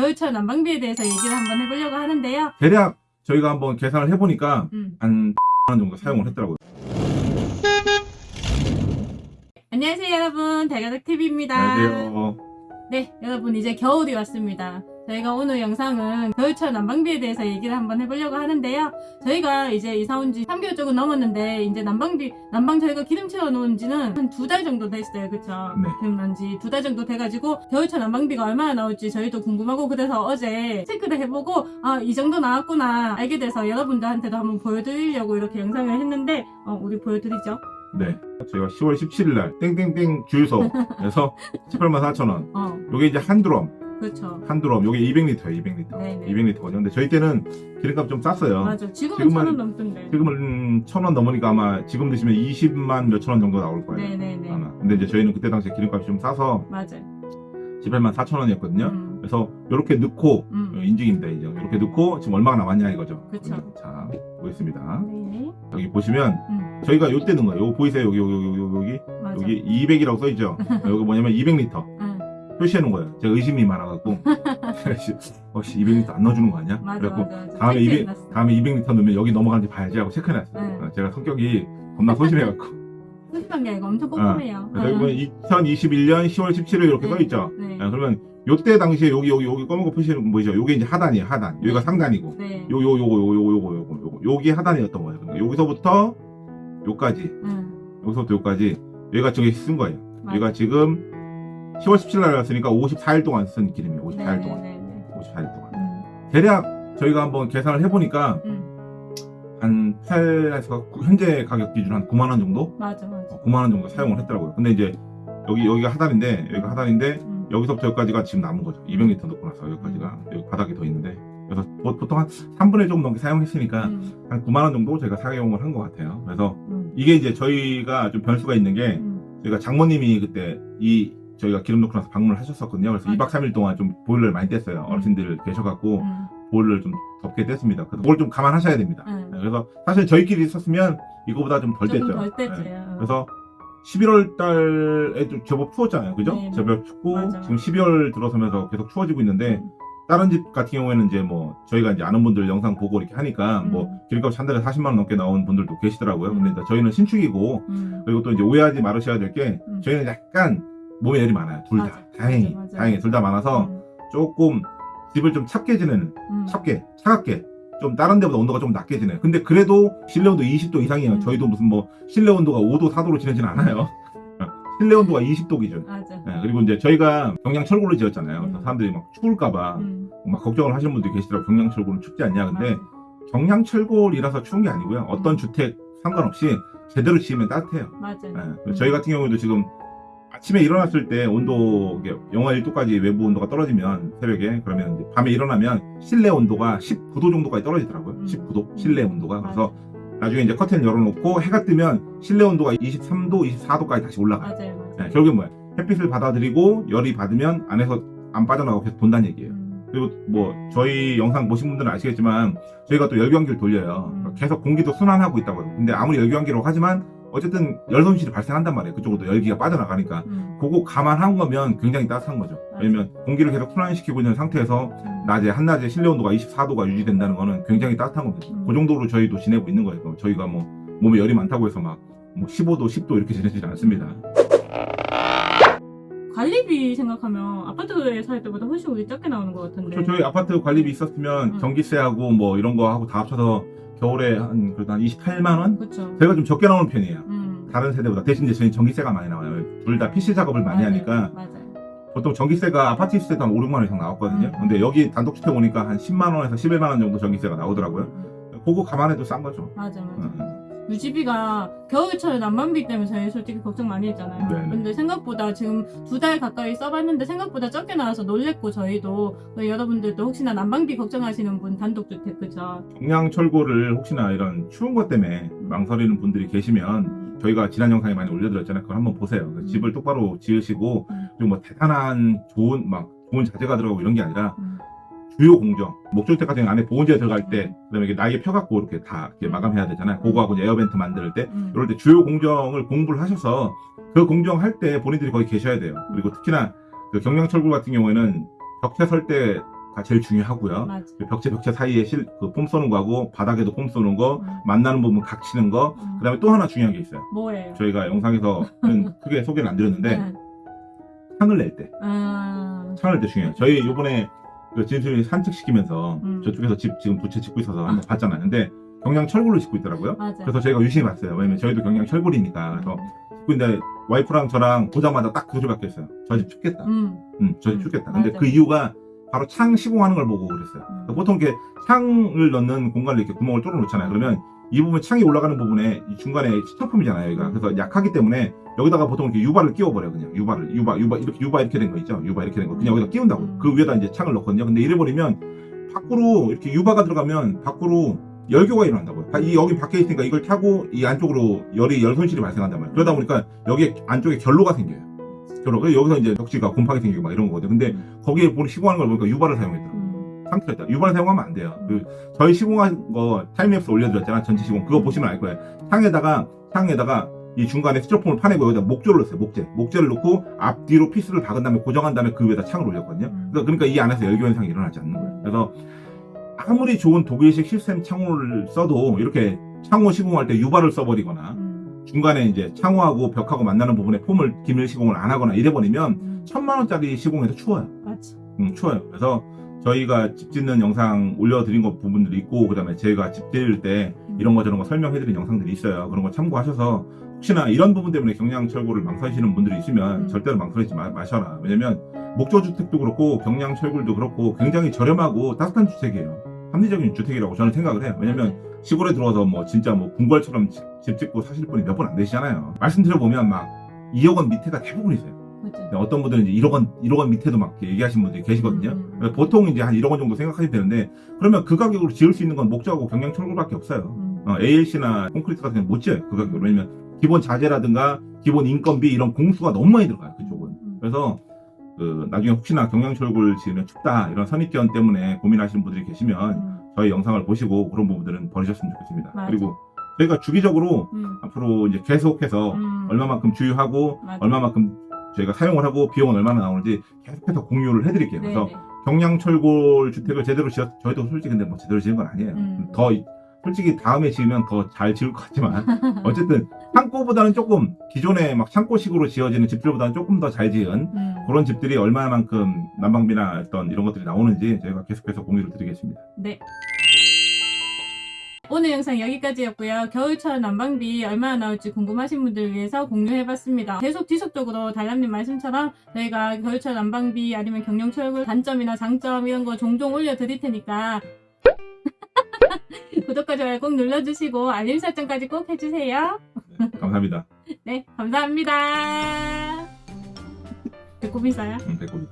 겨울철 난방비에 대해서 얘기를 한번 해보려고 하는데요. 대략 저희가 한번 계산을 해보니까 음. 한원 정도 사용을 했더라고요. 안녕하세요 여러분 대가닥TV입니다. 안녕하세요. 네 여러분 이제 겨울이 왔습니다. 저희가 오늘 영상은 겨울철 난방비에 대해서 얘기를 한번 해보려고 하는데요. 저희가 이제 이사 온 지 3개월 조금 넘었는데 이제 난방비 난방 저희가 기름 채워 놓은 지는 한 두 달 정도 됐어요. 그쵸? 네. 기름 난지 두 달 정도 돼가지고 겨울철 난방비가 얼마나 나올지 저희도 궁금하고 그래서 어제 체크를 해보고 아 이 정도 나왔구나 알게 돼서 여러분들한테도 한번 보여드리려고 이렇게 영상을 했는데 어, 우리 보여드리죠. 네. 저희가 10월 17일 날 땡땡땡 주유소에서 18만 4천 원. 어 요게 이제 한 드럼, 그렇죠. 한 드럼. 요게 200리터예요, 200리터. 네네. 200리터거든요. 근데 저희 때는 기름값 좀 쌌어요. 맞아. 지금은 지금은- 천원 넘던데. 지금은 천 원 넘으니까 아마 지금 드시면 20만 몇천 원 정도 나올 거예요. 네네네. 아마. 근데 이제 저희는 그때 당시에 기름값이 좀 싸서 맞아요. 18만 4천 원이었거든요. 음, 그래서 이렇게 넣고 음. 어, 인증입니다. 이제 이렇게 넣고 지금 얼마가 남았냐 이거죠. 그쵸. 자 보겠습니다. 네. 여기 보시면 음, 저희가 요때 넣은 거예요. 요거 보이세요? 여기 여기 여기 여기 맞아. 여기 200이라고 써 있죠. 여기 뭐냐면 200리터 응, 표시해 놓은 거예요. 제가 의심이 많아갖고 어씨 200리터 안 넣어주는 거 아니야? 맞아, 그래갖고 맞아, 맞아. 다음에 200 체크해놨어. 다음에 200리터 넣으면 여기 넘어가는지 봐야지 하고 체크해놨어요. 응. 어, 제가 성격이 겁나 소심해갖고 솔직한 게 아니고 엄청 꼼꼼해요. 아, 그래서 여기 보면 2021년 10월 17일 이렇게 네. 써있죠. 네. 아, 그러면 요때 당시에 여기 여기 여기 검은 거 표시는 거 보이죠? 요게 이제 하단이에요. 하단. 여기가 네. 상단이고 네. 요요 요거 요거 요거 요거 요거 요게 하단이었던 거예요. 그러니까 여기서부터 요까지 응, 여기서부터 요까지 여기가 저기 쓴 거예요. 맞아. 여기가 지금 10월 17일 날 왔으니까 54일 동안 쓴 기름이에요. 54일 네, 동안. 네, 네. 54일 동안. 음, 대략 저희가 한번 계산을 해보니까 음, 한 8에서 현재 가격 기준 한 9만 원 정도? 맞아, 맞아. 어, 9만 원 정도 사용을 했더라고요. 근데 이제 여기 여기가 하단인데 여기가 하단인데 음, 여기서부터 여기까지가 지금 남은 거죠. 200리터 넣고 나서 여기까지가 여기 바닥이 더 있는데 그래서 보- 보통 한 3분의 1 정도 넘게 사용했으니까 음, 한 9만 원 정도 저희가 사용을 한 것 같아요. 그래서 음, 이게 이제 저희가 좀 변수가 있는 게 음, 저희가 장모님이 그때 이 저희가 기름 넣고 나서 방문을 하셨었거든요. 그래서 맞아. 2박 3일 동안 좀 보일러를 많이 뗐어요. 음. 어르신들 계셔갖고 음, 보일러를 좀 덥게 뗐습니다. 그래서 그걸 좀 감안하셔야 됩니다. 음. 네, 그래서 사실 저희끼리 있었으면 이거보다 좀 덜 뗐죠. 덜. 네. 응. 그래서 11월 달에 좀 제법 추웠잖아요. 그죠? 네, 네. 제법 춥고 맞아. 지금 12월 들어서면서 계속 추워지고 있는데 음. 다른 집 같은 경우에는 이제 뭐 저희가 이제 아는 분들 영상 보고 이렇게 하니까 음. 뭐 기름값 한 달에 40만 원 넘게 나온 분들도 계시더라고요. 근데 음. 이제 저희는 신축이고 음, 그리고 또 이제 오해하지 말으셔야 될게 음. 저희는 약간 몸에 열이 많아요. 둘 다. 다행히. 맞아, 맞아. 다행히 둘 다 많아서 음, 조금 집을 좀 찹게 지내는 음. 찹게 차갑게 좀 다른 데보다 온도가 좀 낮게 지내요. 근데 그래도 실내 온도 20도 이상이에요. 음. 저희도 무슨 뭐 실내 온도가 5도 4도로 지내진 않아요. 실내 온도가 20도 기준. 맞아. 네, 그리고 이제 저희가 경량 철골을 지었잖아요. 그래서 음. 사람들이 막 추울까봐 음, 막 걱정을 하시는 분들이 계시더라고요. 경량 철골은 춥지 않냐. 근데 맞아. 경량 철골이라서 추운 게 아니고요. 어떤 음. 주택 상관없이 제대로 지으면 따뜻해요. 맞아. 네, 음. 저희 같은 경우에도 지금 아침에 일어났을 때 온도 영하 1도까지 외부 온도가 떨어지면 새벽에 그러면 밤에 일어나면 실내 온도가 19도 정도까지 떨어지더라고요. 음. 19도 실내 온도가 맞아. 그래서 나중에 이제 커튼 열어놓고 해가 뜨면 실내 온도가 23도, 24도까지 다시 올라가요. 맞아요, 맞아요. 네, 결국엔 뭐야? 햇빛을 받아들이고 열이 받으면 안에서 안 빠져나가고 계속 돈다는 얘기예요. 음, 그리고 뭐 저희 영상 보신 분들은 아시겠지만 저희가 또 열교환기를 돌려요. 음. 계속 공기도 순환하고 있다고 해요. 근데 아무리 열교환기라고 하지만 어쨌든 열 손실이 발생한단 말이에요. 그쪽으로 열기가 빠져나가니까. 음, 그거 감안한 거면 굉장히 따뜻한 거죠. 왜냐면 공기를 계속 순환시키고 있는 상태에서 음. 낮에 한낮에 실내 온도가 24도가 유지된다는 거는 굉장히 따뜻한 겁니다. 음. 그 정도로 저희도 지내고 있는 거예요. 그럼 저희가 뭐 몸에 열이 많다고 해서 막 뭐 15도, 10도 이렇게 지내지 않습니다. 관리비 생각하면 아파트에 살 때보다 훨씬 우리 적게 나오는 것 같은데. 저, 저희 아파트 관리비 있었으면 음. 전기세하고 뭐 이런 거 하고 다 합쳐서 겨울에 한 그래도 한 28만 원? 그렇죠. 저희가 좀 적게 나오는 편이에요. 음. 다른 세대보다 대신 이제 저희 전기세가 많이 나와요. 둘 다 PC 작업을 많이 맞아요, 하니까 맞아요. 보통 전기세가 아파트 때도 한 5, 6만 원 이상 나왔거든요. 음. 근데 여기 단독주택 오니까 한 10만 원에서 11만 원 정도 전기세가 나오더라고요. 음, 그거 감안해도 싼 거죠. 맞아, 맞아. 음. 유지비가 겨울철 난방비 때문에 저희 솔직히 걱정 많이 했잖아요. 네네. 근데 생각보다 지금 두 달 가까이 써봤는데 생각보다 적게 나와서 놀랬고 저희도 그 여러분들도 혹시나 난방비 걱정하시는 분 단독주택 그죠? 경량철골을 혹시나 이런 추운 것 때문에 망설이는 분들이 계시면 음, 저희가 지난 영상에 많이 올려드렸잖아요. 그걸 한번 보세요. 그 음. 집을 똑바로 지으시고 음. 그리고 뭐 대단한 좋은 막 좋은 자재가 들어가고 이런 게 아니라 음. 주요 공정 같은 경우 안에 보온재 들어갈 때 그다음에 이게 나이에 펴갖고 이렇게 다 이렇게 음. 마감해야 되잖아요. 그거하고 이제 에어벤트 만들 때 음. 이럴 때 주요 공정을 공부를 하셔서 그 공정 할 때 본인들이 거기 계셔야 돼요. 그리고 특히나 그 경량철골 같은 경우에는 벽체 설때 제일 중요하고요. 맞아. 그 벽체 벽체 사이에 실, 그 폼 쏘는 거하고 바닥에도 폼 쏘는 거, 음. 만나는 부분 각 치는 거, 음. 그 다음에 또 하나 중요한 게 있어요. 뭐예요? 저희가 영상에서는 크게 소개를 안 드렸는데, 네. 창을 낼 때. 아, 창을 낼 때 중요해요. 저희 요번에 그 진수이 산책시키면서 음. 저쪽에서 집 지금 두채 짓고 있어서 한번 봤잖아요. 근데 경량 철골로 짓고 있더라고요. 맞아. 그래서 저희가 유심히 봤어요. 왜냐면 저희도 경량 철골이니까. 그래서 짓고 있는데 와이프랑 저랑 보자마자 딱 그 소리 밖에 했어요. 저집 춥겠다. 음, 응, 저집 음, 춥겠다. 근데 맞아. 그 이유가 바로 창 시공하는 걸 보고 그랬어요. 음. 그러니까 보통 이렇게 창을 넣는 공간을 이렇게 구멍을 뚫어 놓잖아요. 그러면 이 부분 창이 올라가는 부분에 이 중간에 시청품이잖아요. 여기가. 그래서 약하기 때문에 여기다가 보통 이렇게 유발을 끼워버려요. 그냥 유발을. 유발, 유발, 이렇게 유발 이렇게 된 거 있죠. 유발 이렇게 된 거. 그냥 여기다 끼운다고. 음. 그 위에다 이제 창을 넣거든요. 근데 이래 버리면 밖으로 이렇게 유바가 들어가면 밖으로 열교가 일어난다고요. 이 여기 밖에 있으니까 이걸 타고 이 안쪽으로 열이 열 손실이 발생한단 말이에요. 그러다 보니까 여기 안쪽에 결로가 생겨요. 결로. 그래서 여기서 이제 벽지가 곰팡이 생기고 막 이런 거거든요. 근데 거기에 보니 시공하는 걸 보니까 U-bar를 사용했더라고요. 음, 상태가 있다. U-bar를 사용하면 안 돼요. 그 저희 시공한 거 타임랩스 올려드렸잖아. 전체 시공. 그거 보시면 알 거예요. 창에다가 창에다가 이 중간에 스티로폼을 파내고 여기다 목조를 넣었어요. 목재. 목재를 넣고 앞뒤로 피스를 박은 다음에 고정한 다음에 그 위에다 창을 올렸거든요. 음. 그러니까, 그러니까 이 안에서 열교 현상이 일어나지 않는 거예요. 그래서 아무리 좋은 독일식 시스템 창호를 써도 이렇게 창호 시공할 때 U-bar를 써버리거나 음, 중간에 이제 창호하고 벽하고 만나는 부분에 foam을 기밀 시공을 안 하거나 이래버리면 음, 천만 원짜리 시공해도 추워요. 맞아. 음, 추워요. 그래서 저희가 집 짓는 영상 올려드린 것 부분들이 있고, 그 다음에 저희가 집 지을 때 이런 거 저런 거 설명해드린 영상들이 있어요. 그런 거 참고하셔서 혹시나 이런 부분 때문에 경량철골을 망설이시는 분들이 있으면 음. 절대로 망설이지 마, 마셔라. 왜냐면 목조주택도 그렇고 경량철골도 그렇고 굉장히 저렴하고 따뜻한 주택이에요. 합리적인 주택이라고 저는 생각을 해요. 왜냐면 시골에 들어와서 뭐 진짜 뭐 궁궐처럼 집, 집 짓고 사실 분이 몇분안 되시잖아요. 말씀드려보면 막 2억 원 밑에가 대부분이세요. 근데 어떤 분들은 이제 1억 원, 1억 원 밑에도 막 얘기하시는 분들이 계시거든요. 음, 음. 그래서 보통 이제 한 1억 원 정도 생각하셔도 되는데, 그러면 그 가격으로 지을 수 있는 건 목조하고 경량철골밖에 없어요. 음, 어, ALC나 콘크리트 같은 건못 지어요. 그 가격으로. 왜냐면 기본 자재라든가 기본 인건비 이런 공수가 너무 많이 들어가요. 그쪽은. 음. 그래서 그 나중에 혹시나 경량철골 지으면 춥다 이런 선입견 때문에 고민하시는 분들이 계시면 음, 저희 영상을 보시고 그런 부분들은 버리셨으면 좋겠습니다. 맞아. 그리고 저희가 주기적으로 음, 앞으로 이제 계속해서 음. 얼마만큼 주유하고 맞아. 얼마만큼 저희가 사용을 하고 비용은 얼마나 나오는지 계속해서 공유를 해드릴게요. 그래서 네네. 경량철골 주택을 제대로 지었 저희도 솔직히 근데 뭐 제대로 지은 건 아니에요. 음. 더 이- 솔직히 다음에 지으면 더 잘 지을 것 같지만 어쨌든 창고보다는 조금 기존의 막 창고식으로 지어지는 집들보다는 조금 더 잘 지은 음, 그런 집들이 얼마만큼 난방비나 어떤 이런 것들이 나오는지 저희가 계속해서 공유를 드리겠습니다. 네. 오늘 영상 여기까지였고요. 겨울철 난방비 얼마나 나올지 궁금하신 분들 위해서 공유해봤습니다. 계속 지속적으로 달람님 말씀처럼 저희가 겨울철 난방비 아니면 경영철골 단점이나 장점 이런 거 종종 올려드릴 테니까 구독과 좋아요 꼭 눌러주시고 알림 설정까지 꼭 해주세요. 네, 감사합니다. 네, 감사합니다. 배꼽 인사요? 음, 배꼽이.